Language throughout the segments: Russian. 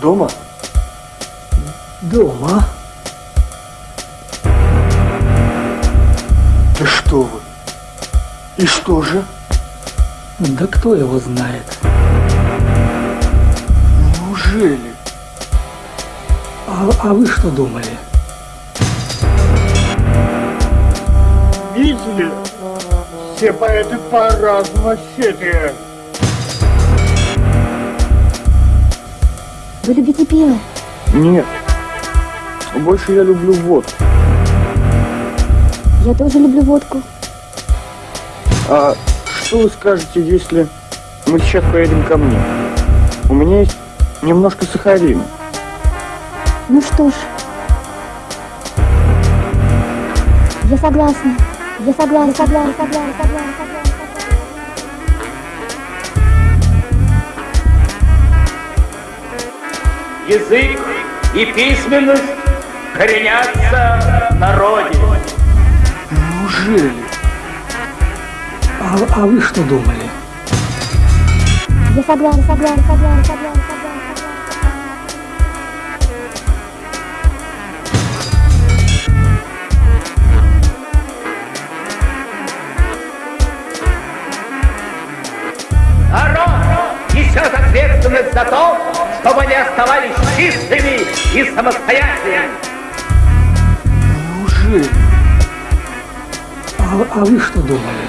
Дома? Дома. Да что вы? И что же? Да кто его знает? Неужели? А, а вы что думали? Видели? Все поэты по-разному сетуют. Вы любите пиво? Нет. Больше я люблю водку. Я тоже люблю водку. А что вы скажете, если мы сейчас поедем ко мне? У меня есть немножко сахарина. Ну что ж. Я согласна. Я согласна, согласна, согласна, согласна, язык и письменность коренятся в народе. Неужели? А, а вы что думали? Я согласна, согласна, согласна. Народ несет ответственность за то, чтобы они оставались чистыми и самостоятельными. Неужели? А, а вы что думали?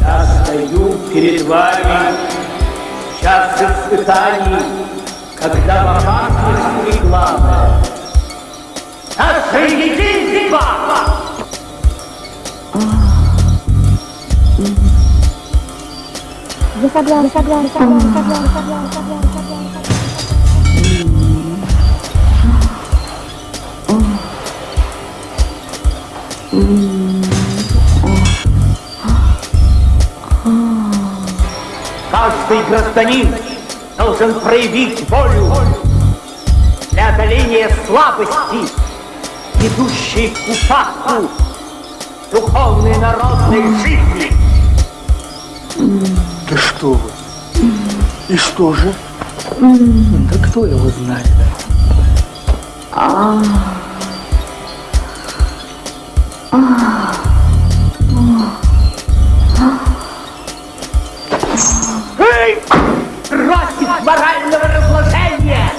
Я стою перед вами в час испытаний, когда в опасности Каждый гражданин должен проявить волю для одоления слабости, ведущей к упадку духовной народной жизни. Что вы? И что же? Да кто его знает? Эй! Против морального разложения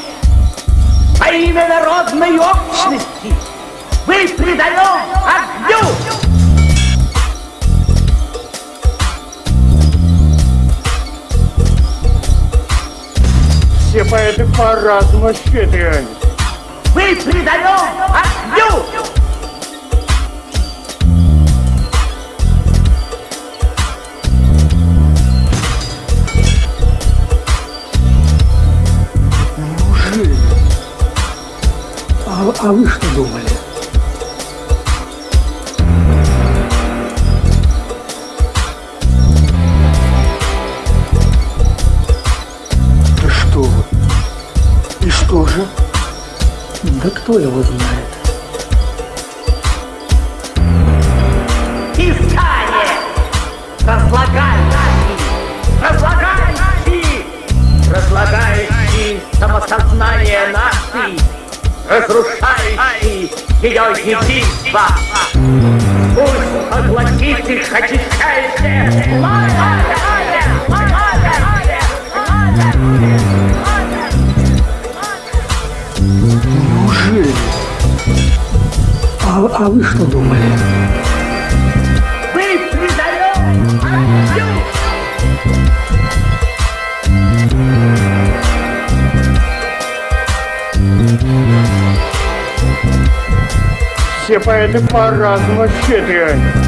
во имя народной общности мы предаем По-разному сетуют. Мы предаем огню! Неужели? А, а вы что думали? Да что вы? Что же? Да кто его знает? Писание! Разлагающий! Разлагающий! Разлагающий самосознание нации! Разрушающий ее единство! Пусть поглотит их очищающее пламя! А, а вы что думали? Огню! Все поэты по-разному сетуют. Я согласна,